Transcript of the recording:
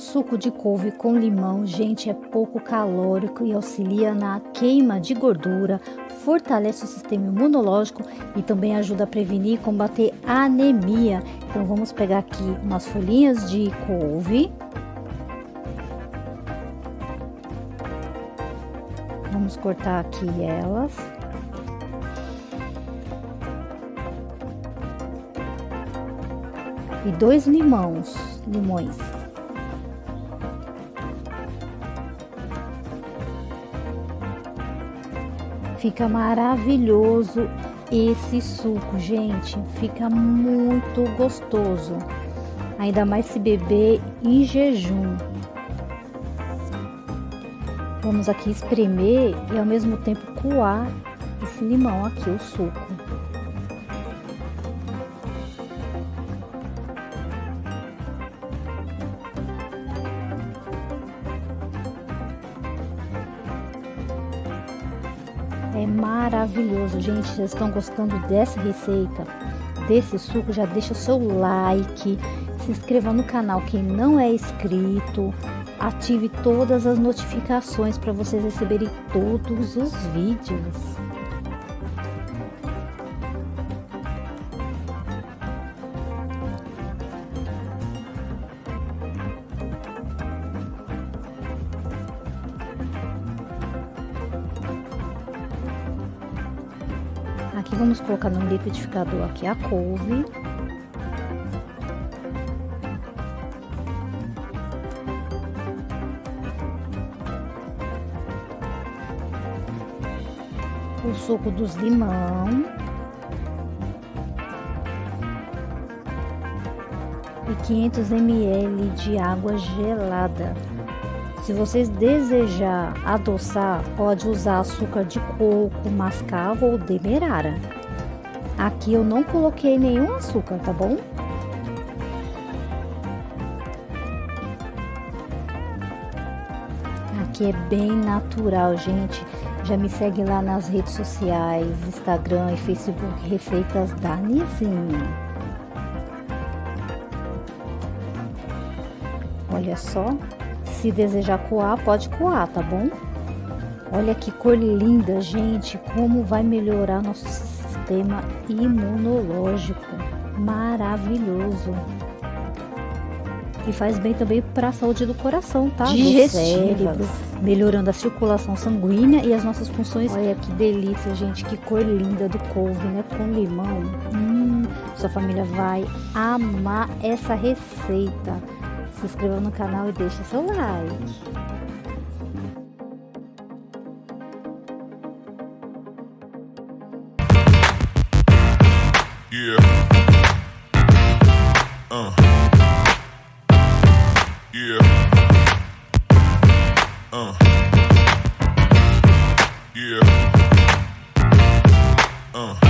Suco de couve com limão, gente, é pouco calórico e auxilia na queima de gordura, fortalece o sistema imunológico e também ajuda a prevenir e combater anemia. Então vamos pegar aqui umas folhinhas de couve. Vamos cortar aqui elas. E dois limões, limões. Fica maravilhoso esse suco, gente. Fica muito gostoso. Ainda mais se beber em jejum. Vamos aqui espremer e ao mesmo tempo coar esse limão aqui, o suco. É maravilhoso, gente. Vocês estão gostando dessa receita, desse suco? Já deixa o seu like, se inscreva no canal quem não é inscrito, ative todas as notificações para vocês receberem todos os vídeos. Aqui vamos colocar no liquidificador aqui a couve. O suco dos limão. E 500 ml de água gelada. Se vocês desejar adoçar, pode usar açúcar de coco, mascavo ou demerara. Aqui eu não coloquei nenhum açúcar, tá bom? Aqui é bem natural, gente. Já me segue lá nas redes sociais, Instagram e Facebook, Receitas da Nizinha. Olha só. Se desejar coar, pode coar, tá bom? Olha que cor linda, gente, como vai melhorar nosso sistema imunológico. Maravilhoso. E faz bem também para a saúde do coração, tá? Digestiva. melhorando a circulação sanguínea e as nossas funções. Olha que delícia, gente, que cor linda do couve, né? Com limão. Hum, sua família vai amar essa receita se inscreva no canal e deixe seu like. Yeah. Uh. Uh. Uh.